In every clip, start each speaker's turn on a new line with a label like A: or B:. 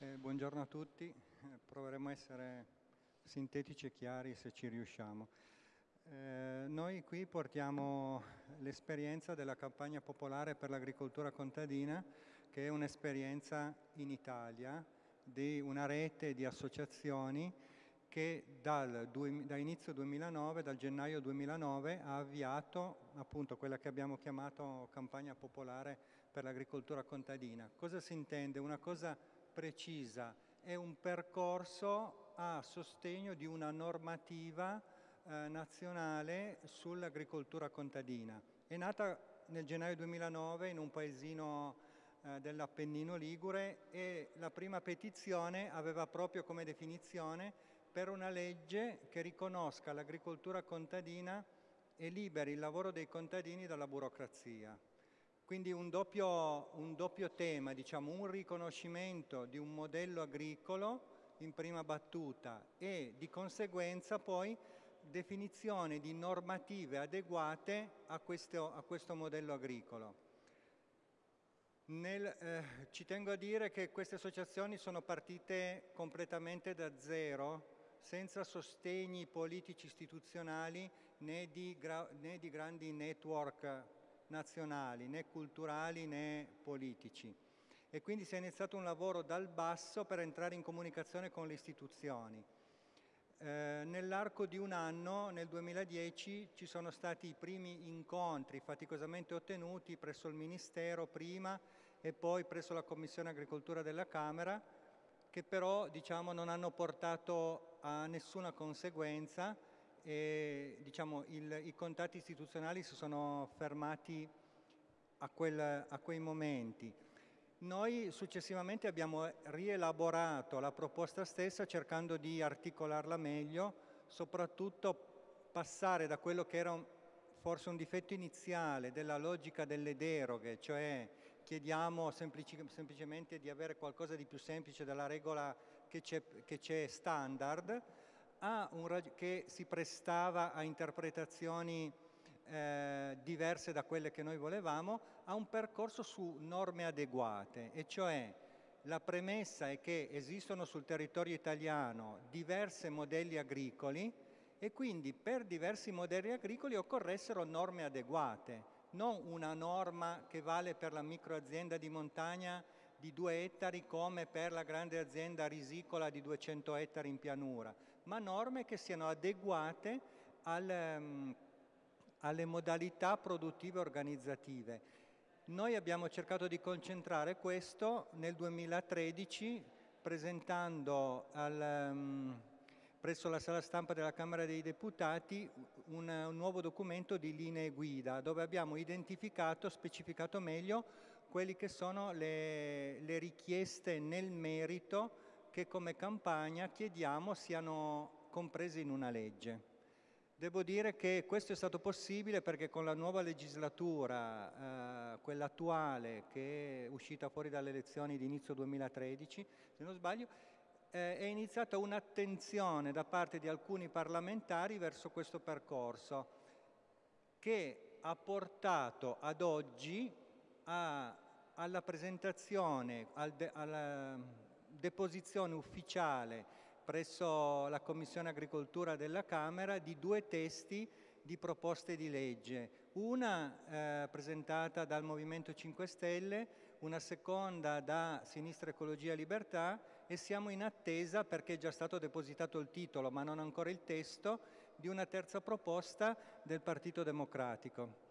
A: Eh, buongiorno a tutti, eh, proveremo a essere sintetici e chiari se ci riusciamo. Eh, noi qui portiamo l'esperienza della campagna popolare per l'agricoltura contadina, che è un'esperienza in Italia di una rete di associazioni che dal, da inizio 2009, dal gennaio 2009, ha avviato appunto quella che abbiamo chiamato campagna popolare per l'agricoltura contadina. Cosa si intende? Una cosa precisa, è un percorso a sostegno di una normativa eh, nazionale sull'agricoltura contadina. È nata nel gennaio 2009 in un paesino eh, dell'Appennino Ligure e la prima petizione aveva proprio come definizione per una legge che riconosca l'agricoltura contadina e liberi il lavoro dei contadini dalla burocrazia. Quindi un doppio, un doppio tema, diciamo, un riconoscimento di un modello agricolo in prima battuta e di conseguenza poi definizione di normative adeguate a questo, a questo modello agricolo. Nel, eh, ci tengo a dire che queste associazioni sono partite completamente da zero, senza sostegni politici istituzionali né di, né di grandi network nazionali, né culturali né politici. E quindi si è iniziato un lavoro dal basso per entrare in comunicazione con le istituzioni. Eh, Nell'arco di un anno, nel 2010, ci sono stati i primi incontri faticosamente ottenuti presso il Ministero prima e poi presso la Commissione Agricoltura della Camera, che però diciamo, non hanno portato a nessuna conseguenza e diciamo, il, i contatti istituzionali si sono fermati a, quel, a quei momenti. Noi successivamente abbiamo rielaborato la proposta stessa cercando di articolarla meglio, soprattutto passare da quello che era un, forse un difetto iniziale della logica delle deroghe, cioè chiediamo semplici, semplicemente di avere qualcosa di più semplice della regola che c'è standard, un, che si prestava a interpretazioni eh, diverse da quelle che noi volevamo, a un percorso su norme adeguate, e cioè la premessa è che esistono sul territorio italiano diversi modelli agricoli e quindi per diversi modelli agricoli occorressero norme adeguate, non una norma che vale per la microazienda di montagna di 2 ettari come per la grande azienda risicola di 200 ettari in pianura, ma norme che siano adeguate al, um, alle modalità produttive organizzative. Noi abbiamo cercato di concentrare questo nel 2013 presentando al, um, presso la sala stampa della Camera dei Deputati un, un, nuovo documento di linee guida dove abbiamo identificato, specificato meglio quelle che sono le, le richieste nel merito che come campagna chiediamo siano comprese in una legge. Devo dire che questo è stato possibile perché con la nuova legislatura, eh, quella attuale che è uscita fuori dalle elezioni di inizio 2013, se non sbaglio, eh, è iniziata un'attenzione da parte di alcuni parlamentari verso questo percorso che ha portato ad oggi a, alla presentazione, al de, deposizione ufficiale presso la Commissione Agricoltura della Camera di due testi di proposte di legge, una eh, presentata dal Movimento 5 Stelle, una seconda da Sinistra Ecologia Libertà e siamo in attesa, perché è già stato depositato il titolo ma non ancora il testo, di una terza proposta del Partito Democratico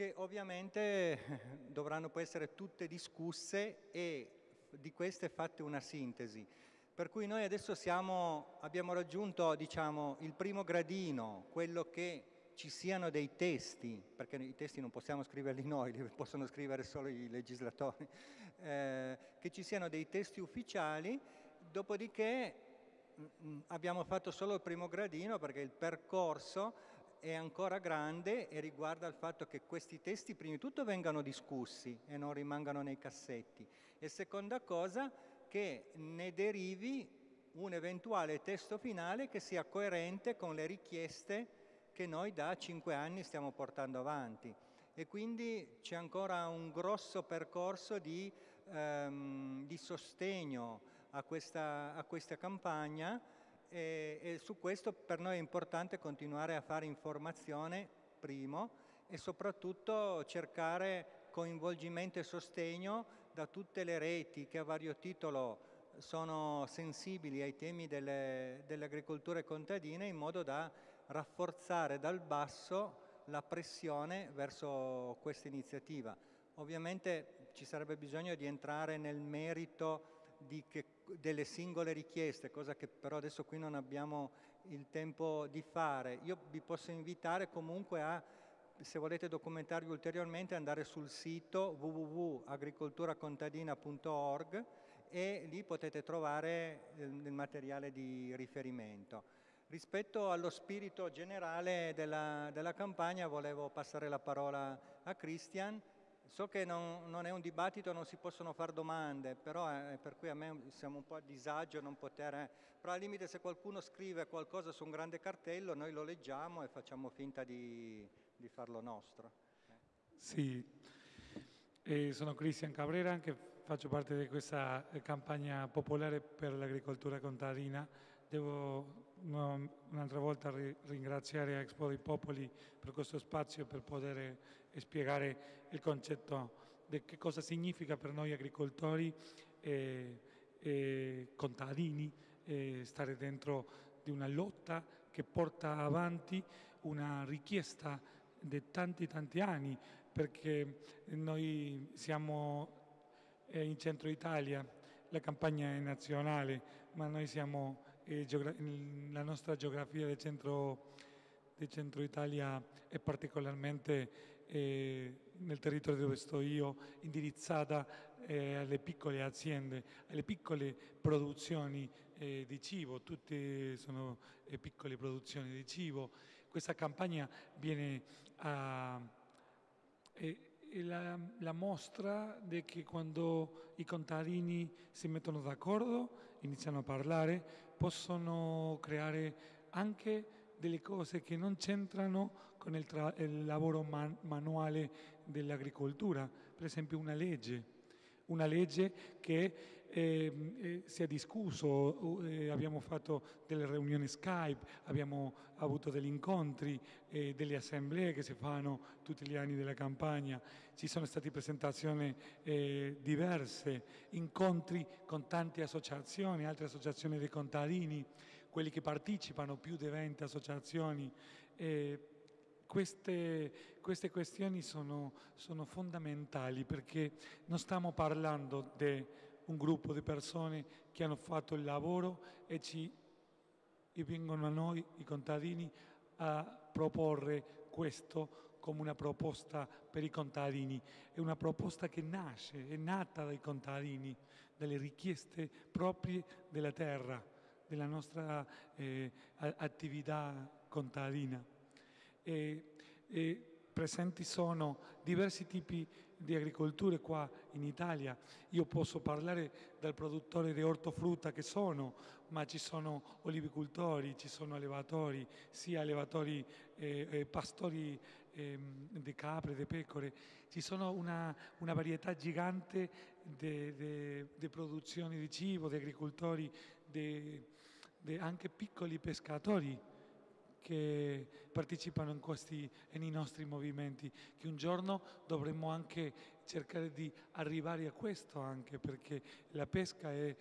A: che ovviamente dovranno poi essere tutte discusse e di queste fatte una sintesi. Per cui noi adesso siamo, abbiamo raggiunto diciamo, il primo gradino, quello che ci siano dei testi, perché i testi non possiamo scriverli noi, li possono scrivere solo i legislatori, eh, che ci siano dei testi ufficiali, dopodiché mm, mm, abbiamo fatto solo il primo gradino perché il percorso è ancora grande e riguarda il fatto che questi testi prima di tutto vengano discussi e non rimangano nei cassetti. E seconda cosa che ne derivi un eventuale testo finale che sia coerente con le richieste che noi da cinque anni stiamo portando avanti. E quindi c'è ancora un grosso percorso di, ehm, di, sostegno a questa, a questa campagna e, e, su questo per noi è importante continuare a fare informazione, primo, e soprattutto cercare coinvolgimento e sostegno da tutte le reti che a vario titolo sono sensibili ai temi delle, dell'agricoltura contadina in modo da rafforzare dal basso la pressione verso questa iniziativa. Ovviamente ci sarebbe bisogno di entrare nel merito che, delle singole richieste, cosa che però adesso qui non abbiamo il tempo di fare. Io vi posso invitare comunque a, se volete documentarvi ulteriormente, andare sul sito www.agricolturacontadina.org e lì potete trovare il materiale di riferimento. Rispetto allo spirito generale della, della campagna volevo passare la parola a Christian. So che non, non, è un dibattito, non si possono fare domande, però eh, per cui a me siamo un po' a disagio non poter... Eh, però al limite se qualcuno scrive qualcosa su un grande cartello noi lo leggiamo e facciamo finta di, di farlo nostro.
B: Sì, eh, sono Cristian Cabrera, anche faccio parte di questa campagna popolare per l'agricoltura contadina. Devo un'altra volta ringraziare Expo dei Popoli per questo spazio per poter spiegare il concetto di che cosa significa per noi agricoltori e, e contadini e stare dentro di una lotta che porta avanti una richiesta di tanti tanti anni perché noi siamo in centro Italia, la campagna è nazionale, ma noi siamo la nostra geografia del centro, del centro Italia è particolarmente eh, nel territorio dove sto io indirizzata eh, alle piccole aziende, alle piccole produzioni eh, di cibo, tutte sono piccole produzioni di cibo. Questa campagna viene a... la, la mostra di che quando i contadini si mettono d'accordo, iniziano a parlare, possono creare anche delle cose che non c'entrano con il, il lavoro man manuale dell'agricoltura, per esempio una legge, una legge che eh, eh, si è discusso, eh, abbiamo fatto delle riunioni Skype, abbiamo avuto degli incontri, delle assemblee che si fanno tutti gli anni della campagna, ci sono state presentazioni eh, diverse, incontri con tante associazioni, altre associazioni dei contadini, quelli che partecipano, più di 20 associazioni. Queste, queste, questioni sono, sono fondamentali perché non stiamo parlando di un gruppo di persone che hanno fatto il lavoro e, ci, e vengono a noi, i contadini, a proporre questo come una proposta per i contadini. È una proposta che nasce, è nata dai contadini, dalle richieste proprie della terra, della nostra eh, attività contadina. E, e presenti sono diversi tipi di agricoltura qua in Italia. Io posso parlare dal produttore di ortofrutta che sono, ma ci sono olivicultori, ci sono allevatori, sia allevatori eh, eh, pastori eh, di capre, di pecore. Ci sono una, una varietà gigante di produzioni di cibo, di agricoltori, di anche piccoli pescatori che partecipano in questi, nei nostri movimenti, che un giorno dovremmo anche cercare di arrivare a questo anche perché la pesca è,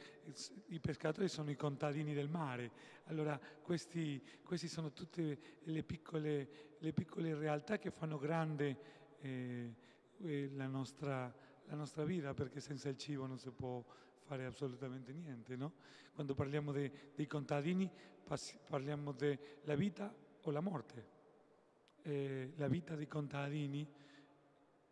B: i pescatori sono i contadini del mare, allora questi sono tutte le piccole, le piccole, realtà che fanno grande eh, eh la, nostra, la nostra vita perché senza il cibo non si può fare assolutamente niente. No? Quando parliamo de, dei contadini parliamo della vita o la morte. Eh, la vita dei contadini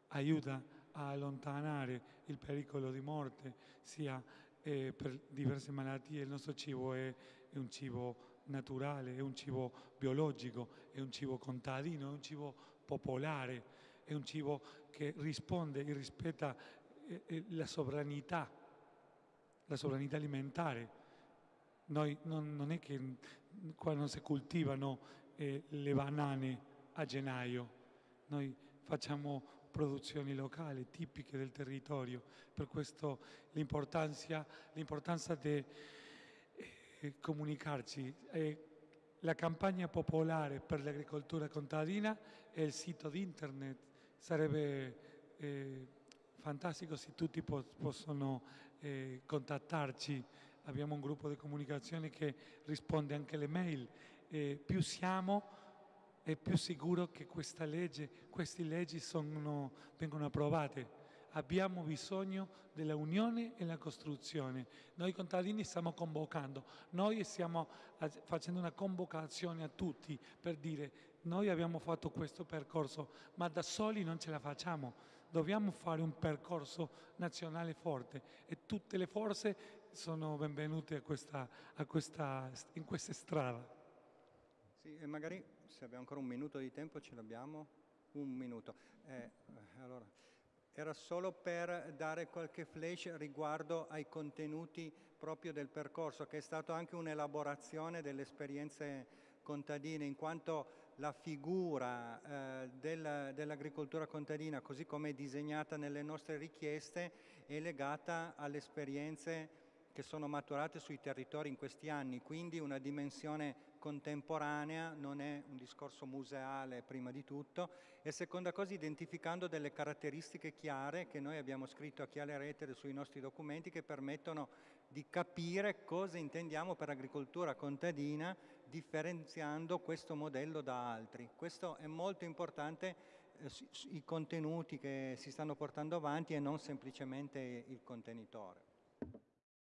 B: aiuta a allontanare il pericolo di morte, sia eh, per diverse malattie. Il nostro cibo è, è, un cibo naturale, è un cibo biologico, è un cibo contadino, è un cibo popolare, è un cibo che risponde e rispetta eh, eh la sovranità la sovranità alimentare. Noi non, non è che qua non si coltivano eh, le banane a gennaio, noi facciamo produzioni locali, tipiche del territorio. Per questo l'importanza di eh, comunicarci. Eh, la campagna popolare per l'agricoltura contadina e il sito di internet. Sarebbe eh, fantastico se tutti po possono eh, contattarci. Abbiamo un gruppo di comunicazione che risponde anche alle mail. Eh, più siamo e più sicuro che legge, queste leggi sono, vengono approvate. Abbiamo bisogno della unione e la costruzione. Noi contadini stiamo convocando, noi stiamo facendo una convocazione a tutti per dire noi abbiamo fatto questo percorso, ma da soli non ce la facciamo. Dobbiamo fare un percorso nazionale forte e tutte le forze sono benvenute a questa, a questa, in questa strada.
A: Sì, e magari se abbiamo ancora un minuto di tempo ce l'abbiamo? Un minuto. Eh, allora, era solo per dare qualche flash riguardo ai contenuti proprio del percorso, che è stato anche un'elaborazione delle esperienze contadine, in quanto la figura eh, del, dell'agricoltura contadina, così come è disegnata nelle nostre richieste, è legata alle esperienze che sono maturate sui territori in questi anni, quindi una dimensione contemporanea, non è un discorso museale prima di tutto, e seconda cosa identificando delle caratteristiche chiare che noi abbiamo scritto a chiare rete sui nostri documenti che permettono di capire cosa intendiamo per agricoltura contadina differenziando questo modello da altri. Questo è molto importante, eh, i contenuti che si stanno portando avanti e non semplicemente il contenitore.